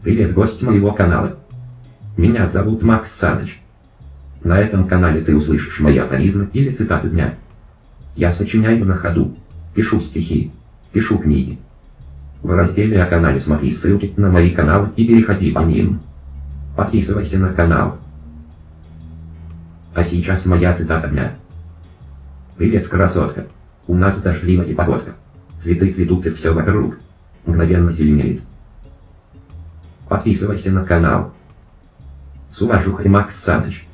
Привет, гость моего канала. Меня зовут Макс Саныч. На этом канале ты услышишь мои афоризмы или цитаты дня. Я сочиняю на ходу, пишу стихи, пишу книги. В разделе о канале смотри ссылки на мои каналы и переходи по ним. Подписывайся на канал. А сейчас моя цитата дня. Привет, красотка. У нас дождливая погодка. Цветы цветут и все вокруг. Мгновенно зеленеет. Подписывайся на канал. С уважухой Макс Саныч.